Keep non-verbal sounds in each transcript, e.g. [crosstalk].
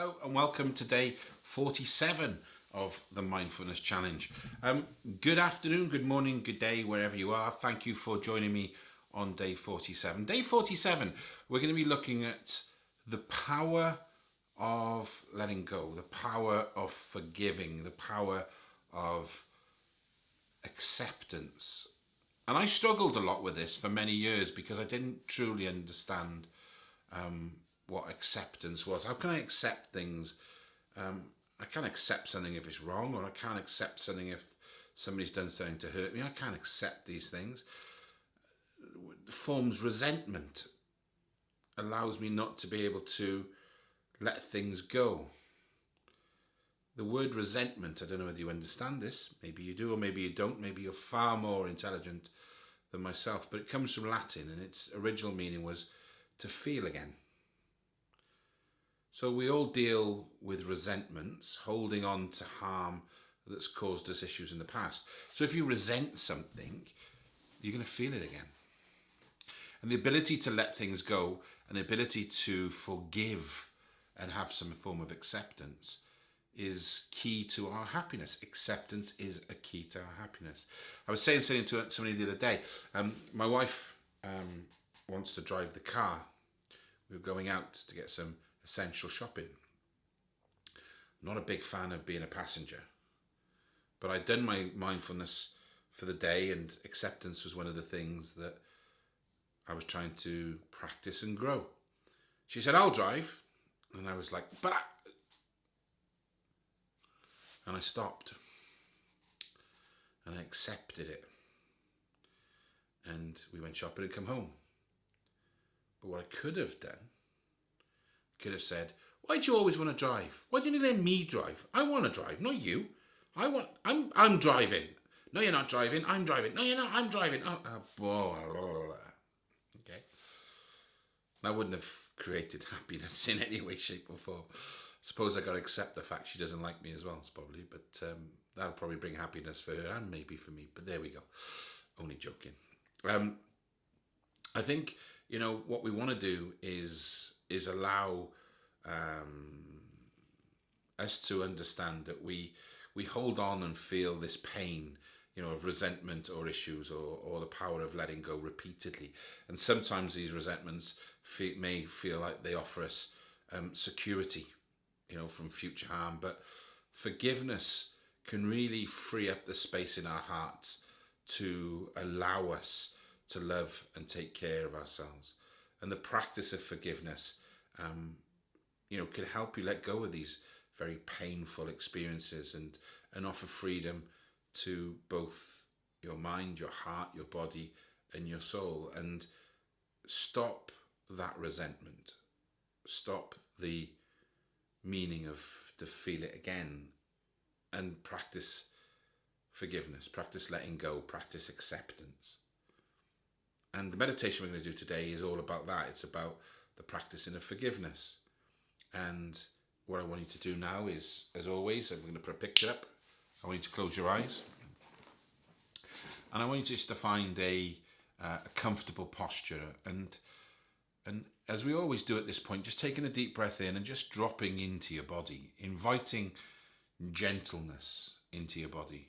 Hello and welcome to day 47 of the Mindfulness Challenge. Um, good afternoon, good morning, good day, wherever you are. Thank you for joining me on day 47. Day 47, we're going to be looking at the power of letting go, the power of forgiving, the power of acceptance. And I struggled a lot with this for many years because I didn't truly understand um, what acceptance was. How can I accept things? Um, I can't accept something if it's wrong, or I can't accept something if somebody's done something to hurt me. I can't accept these things. Forms resentment, allows me not to be able to let things go. The word resentment, I don't know whether you understand this, maybe you do or maybe you don't, maybe you're far more intelligent than myself, but it comes from Latin and its original meaning was to feel again. So we all deal with resentments, holding on to harm that's caused us issues in the past. So if you resent something, you're going to feel it again. And the ability to let things go and the ability to forgive and have some form of acceptance is key to our happiness. Acceptance is a key to our happiness. I was saying something to somebody the other day. Um, my wife um, wants to drive the car. We were going out to get some essential shopping. Not a big fan of being a passenger, but I'd done my mindfulness for the day and acceptance was one of the things that I was trying to practice and grow. She said, I'll drive. And I was like, but. And I stopped. And I accepted it. And we went shopping and come home. But what I could have done could have said, why do you always want to drive? Why don't you let me drive? I want to drive, not you. I want, I'm, I'm driving. No, you're not driving. I'm driving. No, you're not. I'm driving. Oh, oh. Okay. That wouldn't have created [laughs] happiness in any way, shape or form. Suppose I got to accept the fact she doesn't like me as well, probably. But um, that'll probably bring happiness for her and maybe for me. But there we go. Only joking. Um, I think, you know, what we want to do is is allow um, us to understand that we we hold on and feel this pain you know of resentment or issues or, or the power of letting go repeatedly. And sometimes these resentments feel, may feel like they offer us um, security you know from future harm. But forgiveness can really free up the space in our hearts to allow us to love and take care of ourselves. And the practice of forgiveness um, you know, can help you let go of these very painful experiences and, and offer freedom to both your mind, your heart, your body, and your soul. And stop that resentment. Stop the meaning of to feel it again and practice forgiveness, practice letting go, practice acceptance. And the meditation we're going to do today is all about that. It's about the practicing of forgiveness. And what I want you to do now is, as always, I'm going to put a picture up. I want you to close your eyes. And I want you just to find a, uh, a comfortable posture. And, and as we always do at this point, just taking a deep breath in and just dropping into your body, inviting gentleness into your body,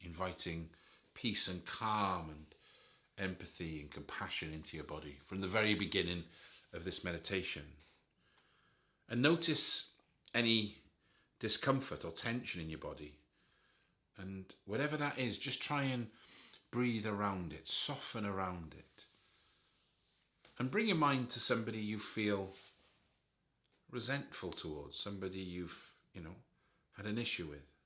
inviting peace and calm and empathy and compassion into your body from the very beginning of this meditation. And notice any discomfort or tension in your body. And whatever that is, just try and breathe around it, soften around it. And bring your mind to somebody you feel resentful towards, somebody you've, you know, had an issue with.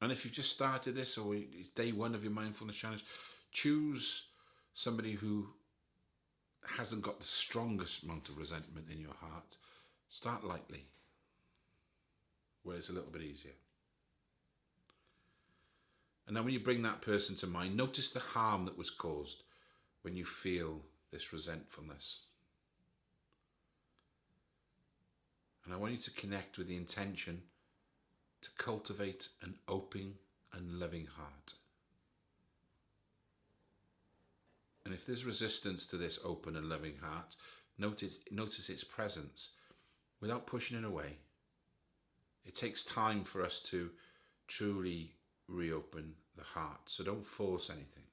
And if you've just started this or it's day one of your mindfulness challenge, choose somebody who hasn't got the strongest amount of resentment in your heart. Start lightly, where it's a little bit easier. And then when you bring that person to mind, notice the harm that was caused when you feel this resentfulness. And I want you to connect with the intention to cultivate an open and loving heart. And if there's resistance to this open and loving heart, notice, notice its presence without pushing it away. It takes time for us to truly reopen the heart, so don't force anything.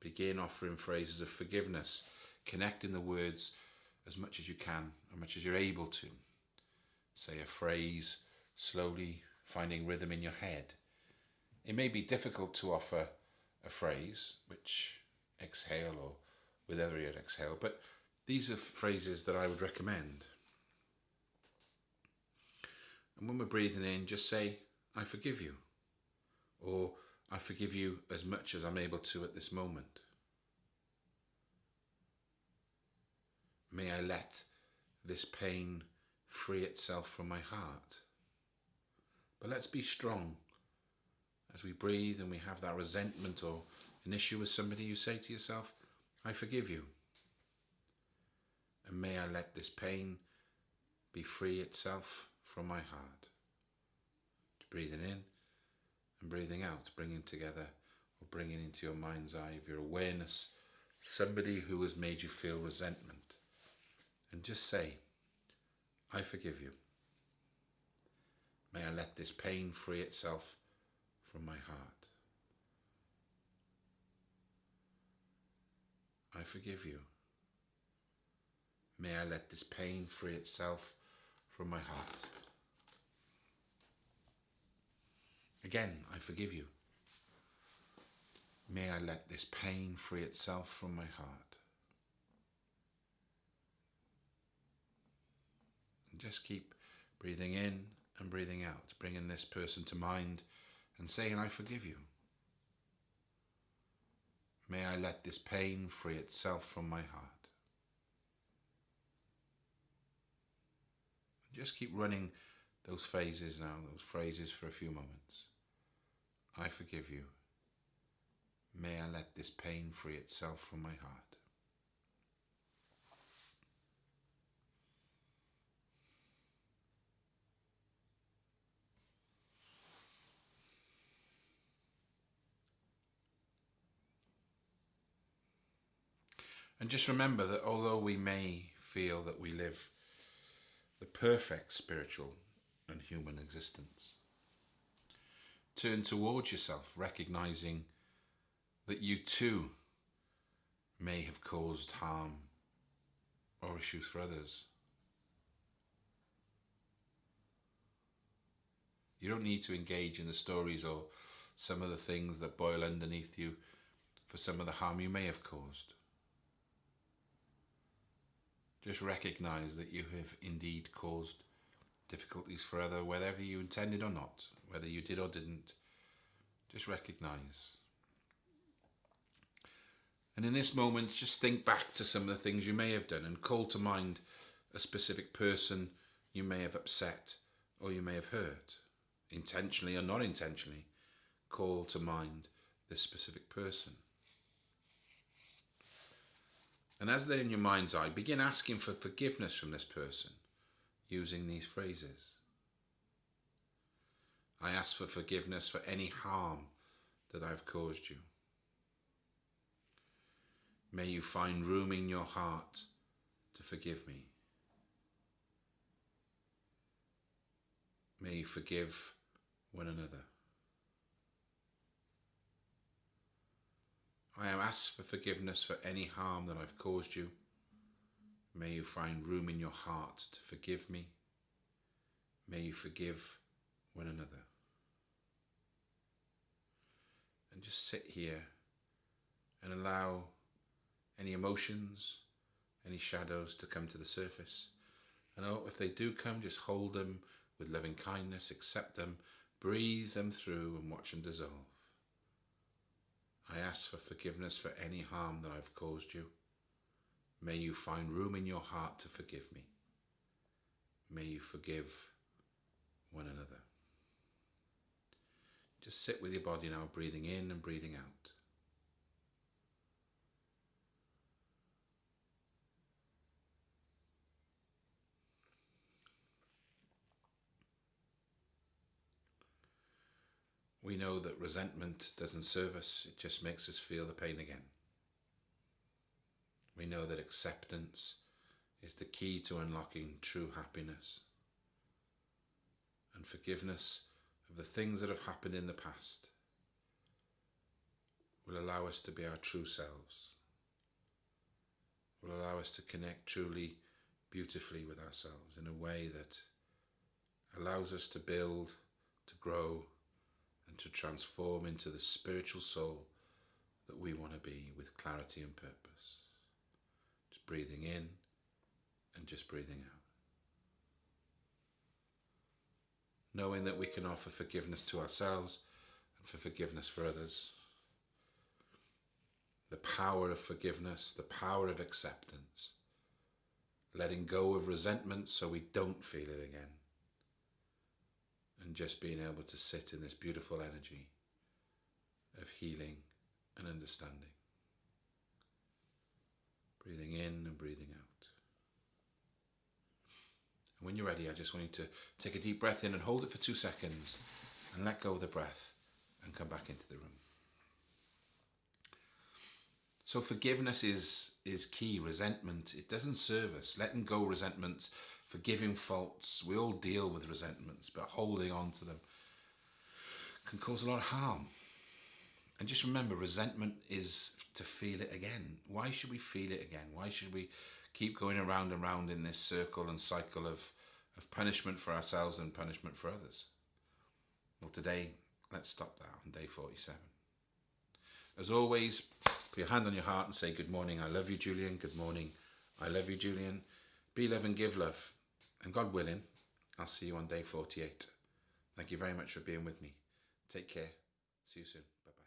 Begin offering phrases of forgiveness, connecting the words as much as you can, as much as you're able to. Say a phrase slowly, finding rhythm in your head. It may be difficult to offer a phrase, which exhale or with every exhale, but these are phrases that I would recommend. And when we're breathing in, just say, I forgive you. Or I forgive you as much as I'm able to at this moment. May I let this pain free itself from my heart. But let's be strong as we breathe and we have that resentment or an issue with somebody, you say to yourself, I forgive you. And may I let this pain be free itself from my heart. To breathing in and breathing out, bringing together or bringing into your mind's eye of your awareness somebody who has made you feel resentment. And just say, I forgive you. May I let this pain free itself from my heart. I forgive you. May I let this pain free itself from my heart. Again, I forgive you. May I let this pain free itself from my heart. And just keep breathing in and breathing out, bringing this person to mind and saying, I forgive you. May I let this pain free itself from my heart. Just keep running those phases now, those phrases for a few moments. I forgive you. May I let this pain free itself from my heart. And just remember that although we may feel that we live the perfect spiritual and human existence, turn towards yourself, recognizing that you too may have caused harm or issues for others. You don't need to engage in the stories or some of the things that boil underneath you for some of the harm you may have caused. Just recognize that you have indeed caused difficulties for other, whether you intended or not, whether you did or didn't. Just recognize. And in this moment, just think back to some of the things you may have done and call to mind a specific person you may have upset or you may have hurt, intentionally or not intentionally. Call to mind this specific person. And as they're in your mind's eye, begin asking for forgiveness from this person using these phrases. I ask for forgiveness for any harm that I've caused you. May you find room in your heart to forgive me. May you forgive one another. I am asked for forgiveness for any harm that I've caused you. May you find room in your heart to forgive me. May you forgive one another. And just sit here and allow any emotions, any shadows to come to the surface. And oh, if they do come, just hold them with loving kindness, accept them, breathe them through and watch them dissolve. I ask for forgiveness for any harm that I've caused you. May you find room in your heart to forgive me. May you forgive one another. Just sit with your body now, breathing in and breathing out. We know that resentment doesn't serve us, it just makes us feel the pain again. We know that acceptance is the key to unlocking true happiness. And forgiveness of the things that have happened in the past will allow us to be our true selves, will allow us to connect truly beautifully with ourselves in a way that allows us to build, to grow, and to transform into the spiritual soul that we want to be with clarity and purpose. Just breathing in and just breathing out. Knowing that we can offer forgiveness to ourselves and for forgiveness for others. The power of forgiveness, the power of acceptance. Letting go of resentment so we don't feel it again and just being able to sit in this beautiful energy of healing and understanding. Breathing in and breathing out. And when you're ready, I just want you to take a deep breath in and hold it for two seconds and let go of the breath and come back into the room. So forgiveness is is key. Resentment it doesn't serve us. Letting go resentments forgiving faults. We all deal with resentments, but holding on to them can cause a lot of harm. And just remember, resentment is to feel it again. Why should we feel it again? Why should we keep going around and round in this circle and cycle of, of punishment for ourselves and punishment for others? Well, today, let's stop that on day 47. As always, put your hand on your heart and say, Good morning, I love you, Julian. Good morning, I love you, Julian. Be love and give love. And God willing, I'll see you on day 48. Thank you very much for being with me. Take care. See you soon. Bye bye.